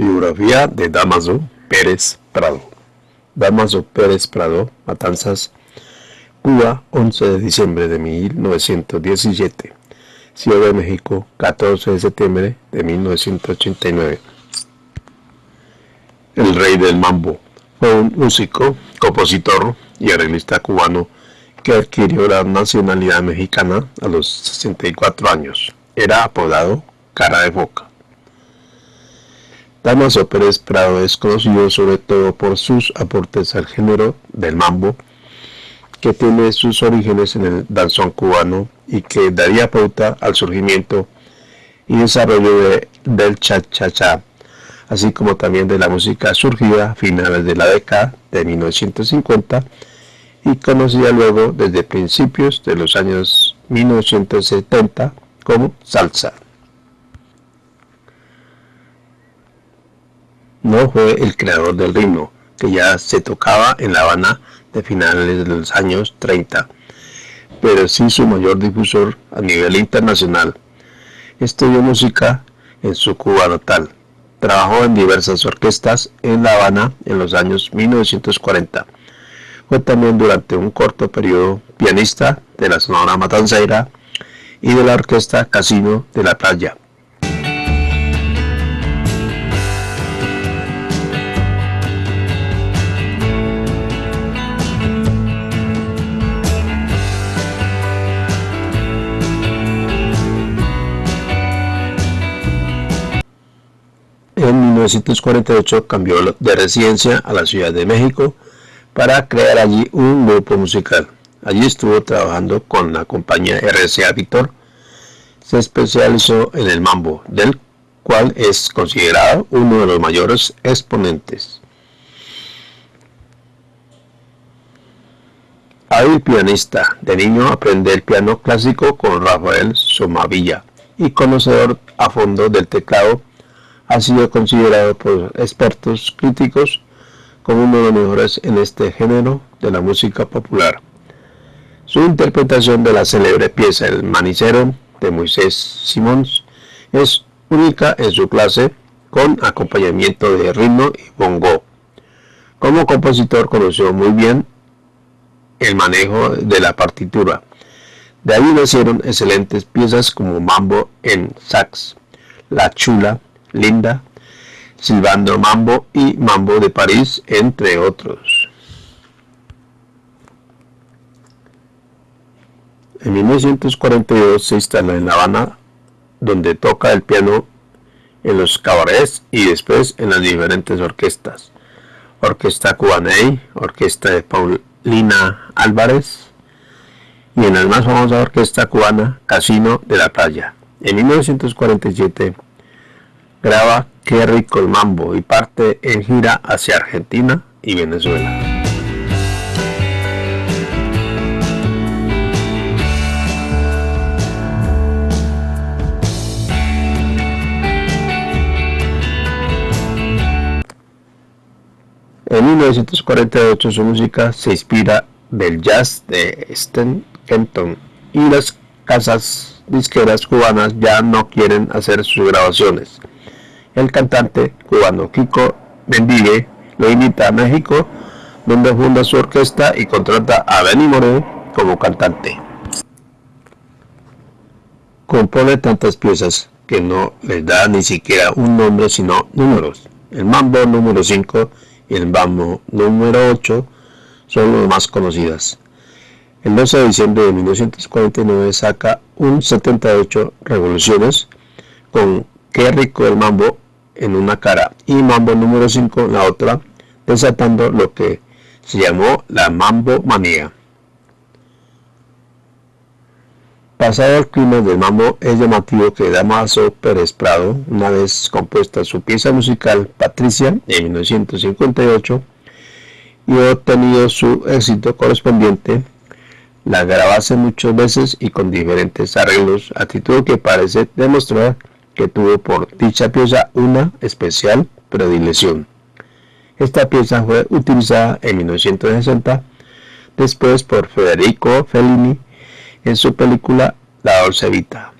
biografía de Damaso Pérez Prado. Damaso Pérez Prado, Matanzas, Cuba, 11 de diciembre de 1917. Ciudad de México, 14 de septiembre de 1989. El rey del mambo fue un músico, compositor y arreglista cubano que adquirió la nacionalidad mexicana a los 64 años. Era apodado Cara de Boca. Damaso Pérez Prado es conocido sobre todo por sus aportes al género del mambo, que tiene sus orígenes en el danzón cubano y que daría pauta al surgimiento y desarrollo del cha-cha-cha, así como también de la música surgida a finales de la década de 1950 y conocida luego desde principios de los años 1970 como salsa. No fue el creador del ritmo, que ya se tocaba en La Habana de finales de los años 30, pero sí su mayor difusor a nivel internacional. Estudió música en su Cuba natal. Trabajó en diversas orquestas en La Habana en los años 1940. Fue también durante un corto periodo pianista de la Sonora Matancera y de la Orquesta Casino de la Playa. 1948 cambió de residencia a la Ciudad de México para crear allí un grupo musical. Allí estuvo trabajando con la compañía RCA Victor. Se especializó en el mambo, del cual es considerado uno de los mayores exponentes. Hábil pianista, de niño aprende el piano clásico con Rafael Somavilla y conocedor a fondo del teclado ha sido considerado por expertos críticos como uno de los mejores en este género de la música popular. Su interpretación de la célebre pieza El Manicero de Moisés Simons es única en su clase con acompañamiento de ritmo y bongo. Como compositor conoció muy bien el manejo de la partitura. De ahí nacieron excelentes piezas como Mambo en sax, La Chula, Linda, Silvando Mambo y Mambo de París, entre otros. En 1942 se instala en La Habana, donde toca el piano en los cabarets y después en las diferentes orquestas. Orquesta Cubaney, Orquesta de Paulina Álvarez y en la más famosa orquesta cubana Casino de la Playa. En 1947 graba Qué rico el mambo y parte en gira hacia Argentina y Venezuela. En 1948 su música se inspira del jazz de Stan Kenton y las casas disqueras cubanas ya no quieren hacer sus grabaciones el cantante cubano Kiko Bendigue lo invita a México, donde funda su orquesta y contrata a Benny Moré como cantante. Compone tantas piezas que no les da ni siquiera un nombre sino números. El mambo número 5 y el mambo número 8 son los más conocidas. El 12 de diciembre de 1949 saca un 78 revoluciones con Qué rico el mambo en una cara y mambo número 5 en la otra, desatando lo que se llamó la mambo manía. Pasado el clima del mambo, es llamativo que Damaso Pérez Prado, una vez compuesta su pieza musical Patricia en 1958 y obtenido su éxito correspondiente, la grabase muchas veces y con diferentes arreglos, actitud que parece demostrar que tuvo por dicha pieza una especial predilección. Esta pieza fue utilizada en 1960, después por Federico Fellini en su película La Dolce Vita.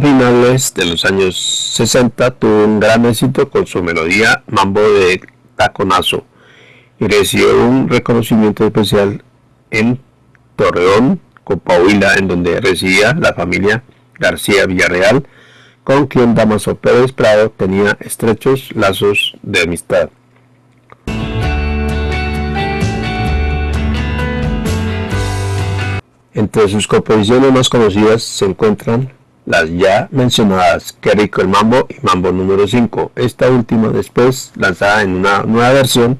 Finales de los años 60 tuvo un gran éxito con su melodía Mambo de Taconazo y recibió un reconocimiento especial en Torreón, Copahuila, en donde residía la familia García Villarreal, con quien Damaso Pérez Prado tenía estrechos lazos de amistad. Entre sus composiciones más conocidas se encuentran las ya mencionadas Qué rico el mambo y Mambo número 5, esta última después lanzada en una nueva versión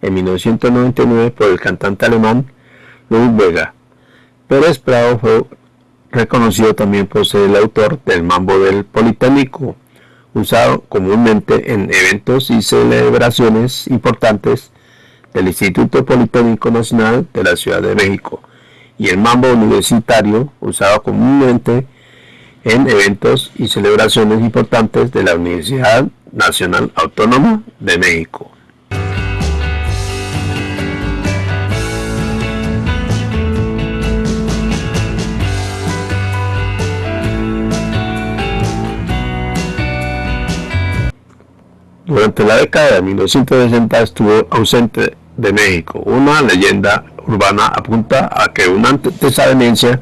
en 1999 por el cantante alemán Ludwig Vega. Pérez Prado fue reconocido también por ser el autor del Mambo del Politécnico, usado comúnmente en eventos y celebraciones importantes del Instituto Politécnico Nacional de la Ciudad de México, y el Mambo Universitario, usado comúnmente en eventos y celebraciones importantes de la Universidad Nacional Autónoma de México. Durante la década de 1960 estuvo ausente de México. Una leyenda urbana apunta a que una desavenencia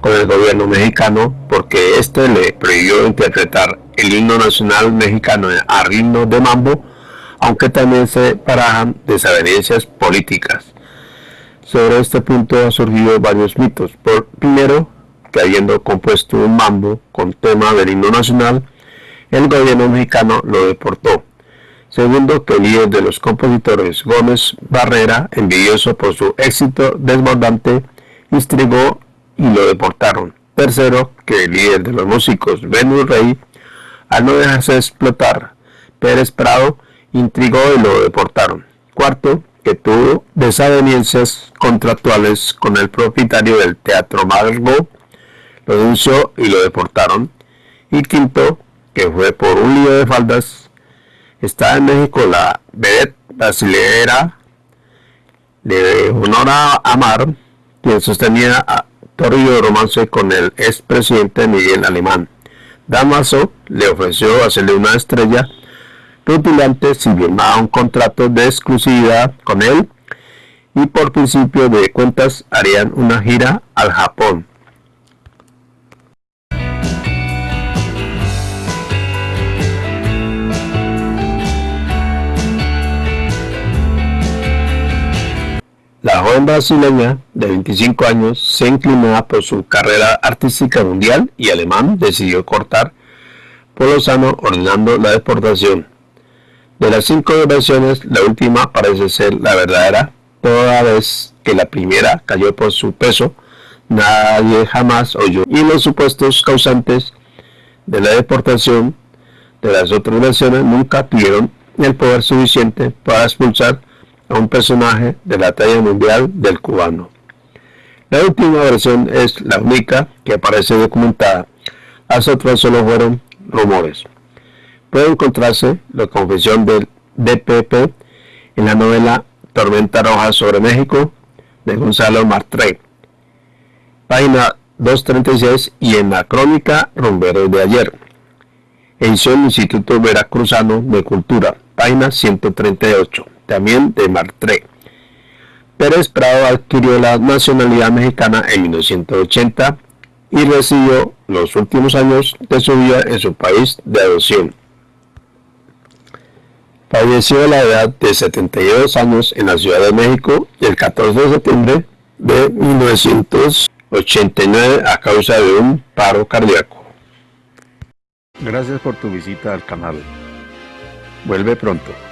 con el gobierno mexicano porque éste le prohibió interpretar el himno nacional mexicano a ritmo de mambo, aunque también se parajan desavenencias políticas. Sobre este punto han surgido varios mitos. Por, primero, que habiendo compuesto un mambo con tema del himno nacional, el gobierno mexicano lo deportó. Segundo, que el líder de los compositores, Gómez Barrera, envidioso por su éxito desbordante, instigó y lo deportaron. Tercero, que el líder de los músicos, Venus Rey, al no dejarse explotar, Pérez Prado, intrigó y lo deportaron. Cuarto, que tuvo desavenencias contractuales con el propietario del Teatro Margo, lo denunció y lo deportaron. Y quinto, que fue por un lío de faldas, está en México la vedette brasileña de Honora Amar, quien sostenía a torrido romance con el expresidente Miguel Alemán. Damaso le ofreció hacerle una estrella rutilante si firmaba un contrato de exclusividad con él y por principio de cuentas harían una gira al Japón. La joven brasileña de 25 años se inclinó por su carrera artística mundial y alemán decidió cortar por Lozano ordenando la deportación. De las cinco versiones, la última parece ser la verdadera, toda vez que la primera cayó por su peso, nadie jamás oyó. Y los supuestos causantes de la deportación de las otras versiones nunca tuvieron el poder suficiente para expulsar a un personaje de la talla mundial del cubano. La última versión es la única que aparece documentada, las otras solo fueron rumores. Puede encontrarse la confesión del DPP en la novela Tormenta Roja sobre México de Gonzalo Martré, página 236 y en la crónica Rombero de ayer, edición Instituto Veracruzano de Cultura, página 138 también de Martré. Pérez Prado adquirió la nacionalidad mexicana en 1980 y recibió los últimos años de su vida en su país de adopción. Falleció a la edad de 72 años en la Ciudad de México el 14 de septiembre de 1989 a causa de un paro cardíaco. Gracias por tu visita al canal. Vuelve pronto.